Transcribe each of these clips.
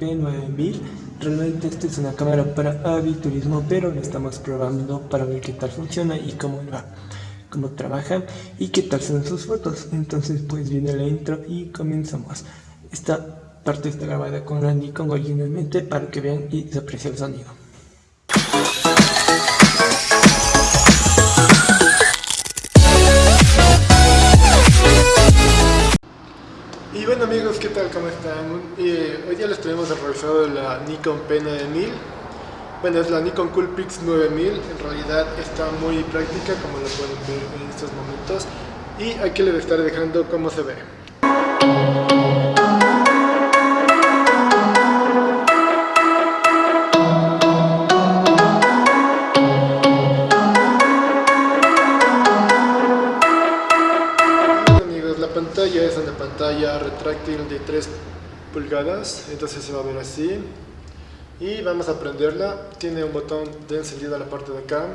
Nikon P9000. Realmente esta es una cámara para aviturismo pero la estamos probando para ver qué tal funciona y cómo va cómo trabaja y qué tal son sus fotos. Entonces pues viene la intro y comenzamos. Esta parte está grabada con la Nikon originalmente para que vean y se aprecie el sonido ¿Cómo están? Eh, hoy día les tenemos revisado la Nikon P9000. Bueno, es la Nikon Coolpix 9000 En realidad está muy práctica como lo pueden ver en estos momentos. Y aquí les estaré dejando cómo se ve 3 pulgadas, entonces se va a ver así. Y vamos a prenderla, tiene un botón de encendido a la parte de acá.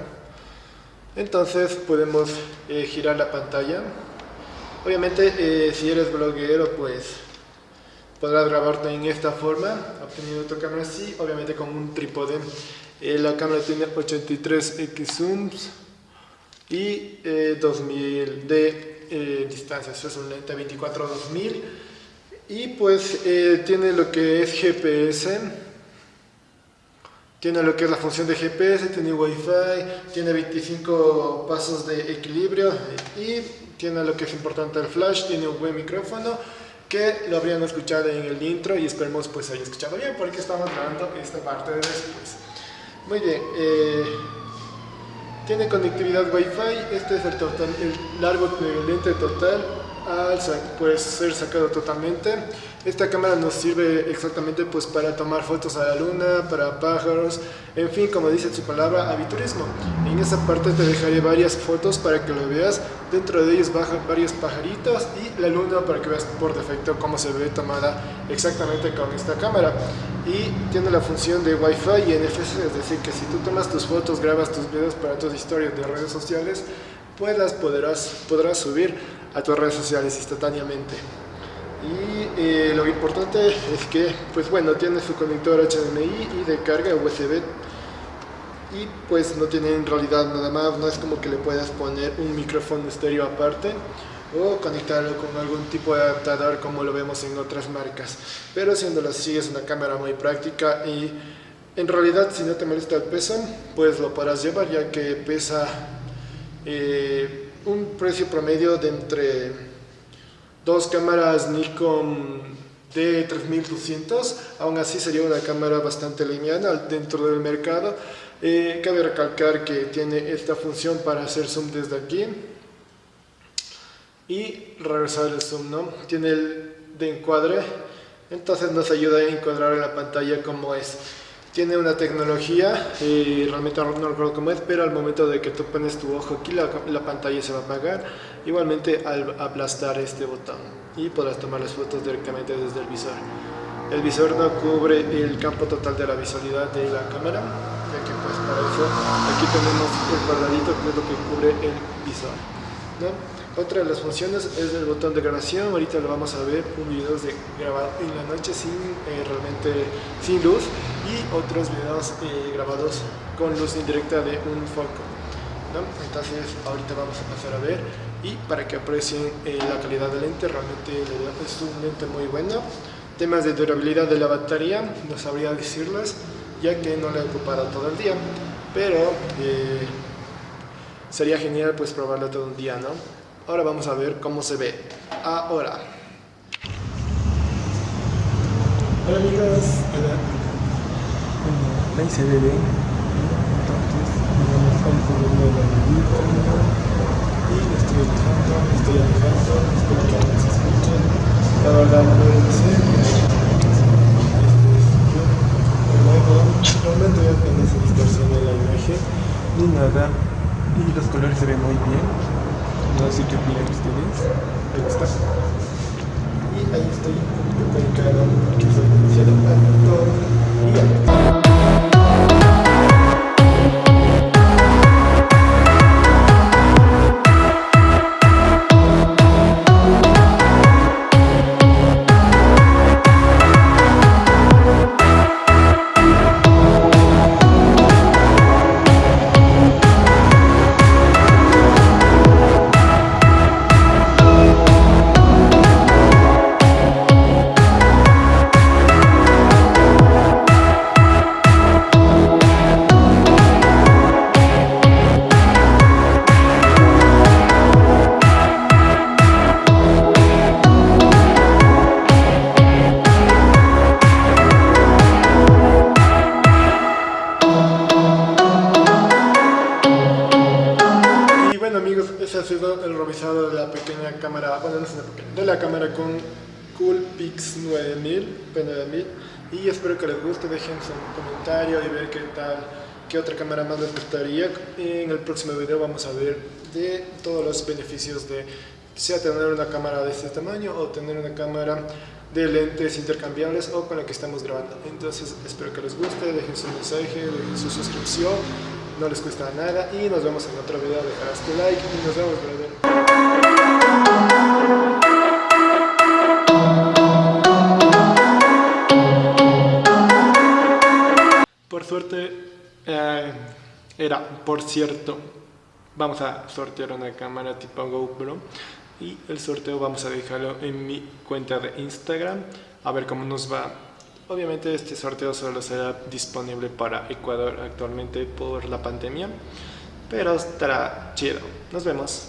Entonces podemos eh, girar la pantalla. Obviamente eh, si eres bloguero pues podrás grabarte en esta forma, obteniendo tu cámara así, obviamente con un trípode. Eh, la cámara tiene 83x zooms y 2000 de eh, distancias, es un lente 24-2000 y pues eh, tiene lo que es GPS, tiene lo que es la función de GPS, tiene Wi-Fi, tiene 25 pasos de equilibrio y tiene lo que es importante el flash, tiene un buen micrófono que lo habrían escuchado en el intro y esperemos pues haya escuchado bien porque estamos grabando esta parte de después. Muy bien, eh, tiene conectividad Wi-Fi, este es el, total, el largo lente total, al puede ser sacado totalmente. Esta cámara nos sirve exactamente pues para tomar fotos a la luna, para pájaros, en fin, como dice su palabra, aviturismo. En esa parte te dejaré varias fotos para que lo veas, dentro de ellos bajan varios pajaritos y la luna para que veas por defecto cómo se ve tomada exactamente con esta cámara. Y tiene la función de Wi-Fi y NFC, es decir, que si tú tomas tus fotos, grabas tus videos para tus historias de redes sociales, pues las podrás, podrás subir a tus redes sociales instantáneamente. Y eh, lo importante es que, pues bueno, tiene su conector HDMI y de carga USB y pues no tiene en realidad nada más, no es como que le puedas poner un micrófono estéreo aparte o conectarlo con algún tipo de adaptador como lo vemos en otras marcas. Pero siendo así es una cámara muy práctica y en realidad si no te molesta el peso pues lo podrás llevar ya que pesa eh, un precio promedio de entre dos cámaras Nikon D3200, aún así sería una cámara bastante lineal dentro del mercado. Eh, cabe recalcar que tiene esta función para hacer zoom desde aquí y regresar el zoom, ¿no? Tiene el de encuadre, entonces nos ayuda a encuadrar en la pantalla como es tiene una tecnología, y realmente no recuerdo cómo es, pero al momento de que tú pones tu ojo aquí la, la, pantalla se va a apagar, igualmente al aplastar este botón y podrás tomar las fotos directamente desde el visor. El visor no cubre el campo total de la visualidad de la cámara, ya que pues para eso aquí tenemos el cuadradito que es lo que cubre el visor. ¿no? Otra de las funciones es el botón de grabación, ahorita lo vamos a ver, un video de grabado en la noche sin eh, realmente sin luz y otros videos eh, grabados con luz indirecta de un foco. Entonces ahorita vamos a pasar a ver y para que aprecien eh, la calidad del lente, realmente es un lente muy bueno. Temas de durabilidad de la batería, no sabría decirles, ya que no la he ocupado todo el día, pero sería genial pues probarlo todo un día, ¿no? Ahora vamos a ver cómo se ve. Ahora. Hola amigos. Hola. Ahí se ve bien. Y estoy entrando, estoy alejando, espero que no se escuchen. La distorsiona la imagen ni nada. Y los colores se ven muy bien. No sé qué opinan ustedes. Y ahí estoy que alto. Y ya. cámara, bueno no es una Pokémon, de la cámara con Coolpix 9000, P9000 y espero que les guste, dejen su comentario y ver qué tal, qué otra cámara más les gustaría. En el próximo video vamos a ver de todos los beneficios de sea tener una cámara de este tamaño o tener una cámara de lentes intercambiables o con la que estamos grabando. Entonces espero que les guste, dejen su mensaje, dejen su suscripción, no les cuesta nada y nos vemos en otro video, dejarás tu like y nos vemos era, por cierto, vamos a sortear una cámara tipo GoPro y el sorteo vamos a dejarlo en mi cuenta de Instagram a ver cómo nos va. Obviamente este sorteo solo será disponible para Ecuador actualmente por la pandemia pero estará chido. Nos vemos